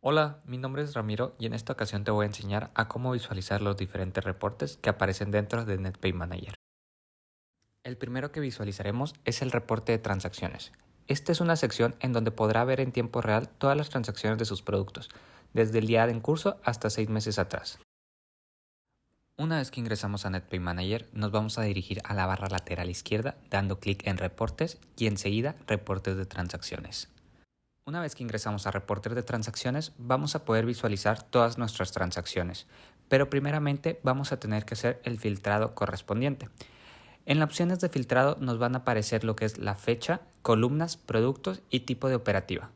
Hola, mi nombre es Ramiro y en esta ocasión te voy a enseñar a cómo visualizar los diferentes reportes que aparecen dentro de NetPay Manager. El primero que visualizaremos es el reporte de transacciones. Esta es una sección en donde podrá ver en tiempo real todas las transacciones de sus productos, desde el día en curso hasta seis meses atrás. Una vez que ingresamos a NetPay Manager, nos vamos a dirigir a la barra lateral izquierda dando clic en Reportes y enseguida Reportes de transacciones. Una vez que ingresamos a reporter de transacciones, vamos a poder visualizar todas nuestras transacciones, pero primeramente vamos a tener que hacer el filtrado correspondiente. En las opciones de filtrado nos van a aparecer lo que es la fecha, columnas, productos y tipo de operativa.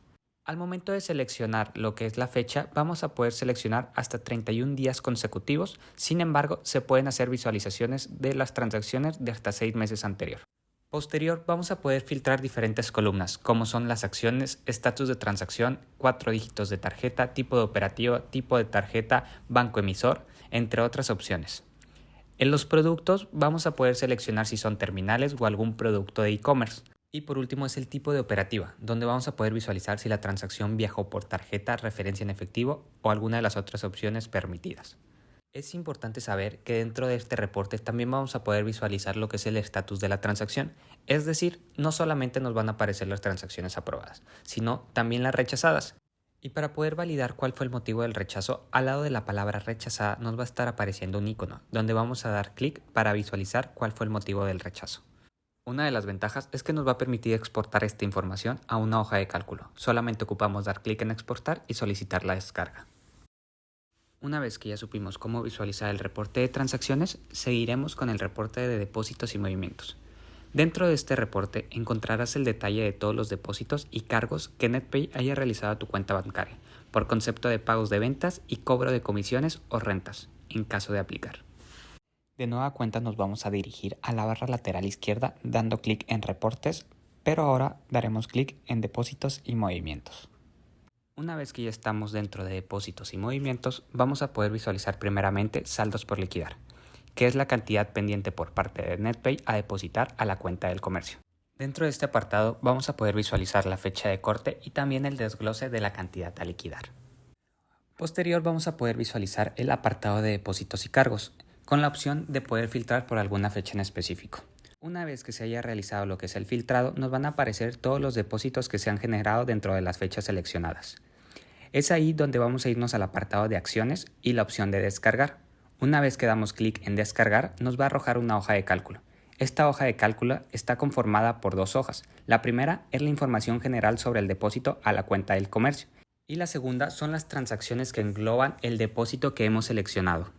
Al momento de seleccionar lo que es la fecha, vamos a poder seleccionar hasta 31 días consecutivos, sin embargo, se pueden hacer visualizaciones de las transacciones de hasta 6 meses anterior. Posterior vamos a poder filtrar diferentes columnas, como son las acciones, estatus de transacción, cuatro dígitos de tarjeta, tipo de operativo, tipo de tarjeta, banco emisor, entre otras opciones. En los productos vamos a poder seleccionar si son terminales o algún producto de e-commerce. Y por último es el tipo de operativa, donde vamos a poder visualizar si la transacción viajó por tarjeta, referencia en efectivo o alguna de las otras opciones permitidas. Es importante saber que dentro de este reporte también vamos a poder visualizar lo que es el estatus de la transacción, es decir, no solamente nos van a aparecer las transacciones aprobadas, sino también las rechazadas. Y para poder validar cuál fue el motivo del rechazo, al lado de la palabra rechazada nos va a estar apareciendo un icono, donde vamos a dar clic para visualizar cuál fue el motivo del rechazo. Una de las ventajas es que nos va a permitir exportar esta información a una hoja de cálculo. Solamente ocupamos dar clic en exportar y solicitar la descarga. Una vez que ya supimos cómo visualizar el reporte de transacciones, seguiremos con el reporte de depósitos y movimientos. Dentro de este reporte encontrarás el detalle de todos los depósitos y cargos que NetPay haya realizado a tu cuenta bancaria, por concepto de pagos de ventas y cobro de comisiones o rentas, en caso de aplicar. De nueva cuenta nos vamos a dirigir a la barra lateral izquierda dando clic en reportes, pero ahora daremos clic en depósitos y movimientos. Una vez que ya estamos dentro de depósitos y movimientos, vamos a poder visualizar primeramente saldos por liquidar, que es la cantidad pendiente por parte de NetPay a depositar a la cuenta del comercio. Dentro de este apartado vamos a poder visualizar la fecha de corte y también el desglose de la cantidad a liquidar. Posterior vamos a poder visualizar el apartado de depósitos y cargos, con la opción de poder filtrar por alguna fecha en específico. Una vez que se haya realizado lo que es el filtrado, nos van a aparecer todos los depósitos que se han generado dentro de las fechas seleccionadas. Es ahí donde vamos a irnos al apartado de acciones y la opción de descargar. Una vez que damos clic en descargar, nos va a arrojar una hoja de cálculo. Esta hoja de cálculo está conformada por dos hojas. La primera es la información general sobre el depósito a la cuenta del comercio y la segunda son las transacciones que engloban el depósito que hemos seleccionado.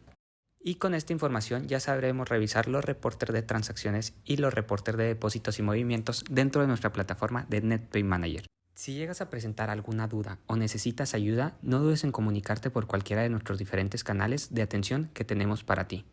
Y con esta información ya sabremos revisar los reportes de transacciones y los reportes de depósitos y movimientos dentro de nuestra plataforma de NetPay Manager. Si llegas a presentar alguna duda o necesitas ayuda, no dudes en comunicarte por cualquiera de nuestros diferentes canales de atención que tenemos para ti.